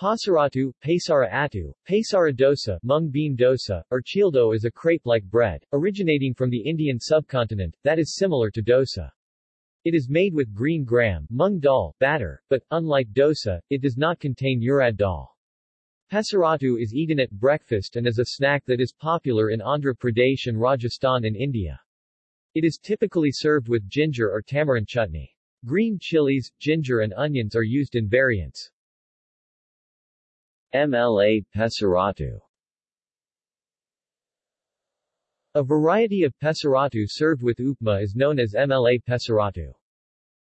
Pasaratu, Pasara atu, Pasara dosa, mung bean dosa, or childo is a crepe-like bread, originating from the Indian subcontinent, that is similar to dosa. It is made with green gram mung dal batter, but, unlike dosa, it does not contain urad dal. Pesaratu is eaten at breakfast and is a snack that is popular in Andhra Pradesh and Rajasthan in India. It is typically served with ginger or tamarind chutney. Green chilies, ginger and onions are used in variants. MLA Pesaratu A variety of pesaratu served with upma is known as MLA pesaratu.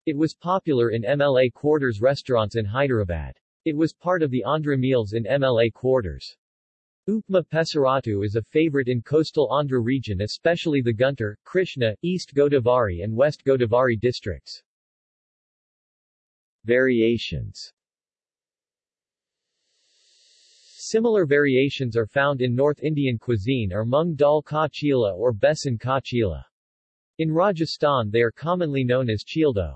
It was popular in MLA quarters restaurants in Hyderabad. It was part of the Andhra meals in MLA quarters. Upma pesaratu is a favorite in coastal Andhra region especially the Guntur, Krishna, East Godavari and West Godavari districts. Variations Similar variations are found in North Indian cuisine or mung dal ka chila or besan ka chila. In Rajasthan they are commonly known as childo.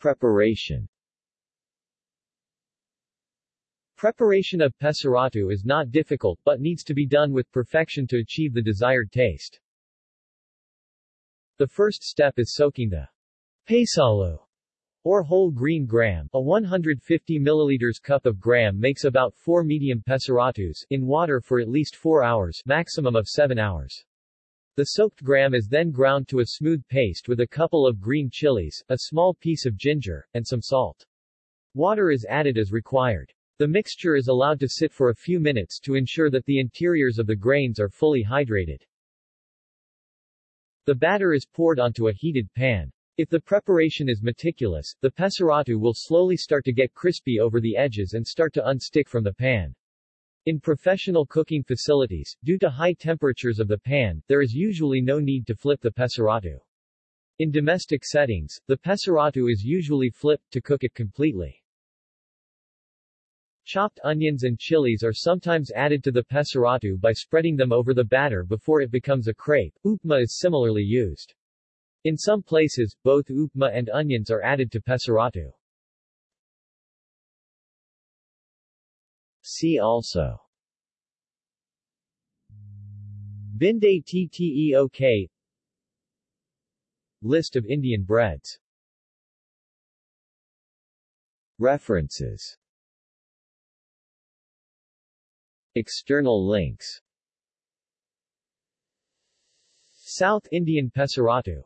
Preparation Preparation of pesaratu is not difficult but needs to be done with perfection to achieve the desired taste. The first step is soaking the pesalu or whole green gram, a 150 milliliters cup of gram makes about 4 medium pesaratus, in water for at least 4 hours, maximum of 7 hours. The soaked gram is then ground to a smooth paste with a couple of green chilies, a small piece of ginger, and some salt. Water is added as required. The mixture is allowed to sit for a few minutes to ensure that the interiors of the grains are fully hydrated. The batter is poured onto a heated pan. If the preparation is meticulous, the pesaratu will slowly start to get crispy over the edges and start to unstick from the pan. In professional cooking facilities, due to high temperatures of the pan, there is usually no need to flip the pesaratu. In domestic settings, the pesaratu is usually flipped to cook it completely. Chopped onions and chilies are sometimes added to the pesaratu by spreading them over the batter before it becomes a crepe. Upma is similarly used. In some places, both upma and onions are added to pesaratu. See also. Bindae Tteok. List of Indian breads. References. External links. South Indian Pesaratu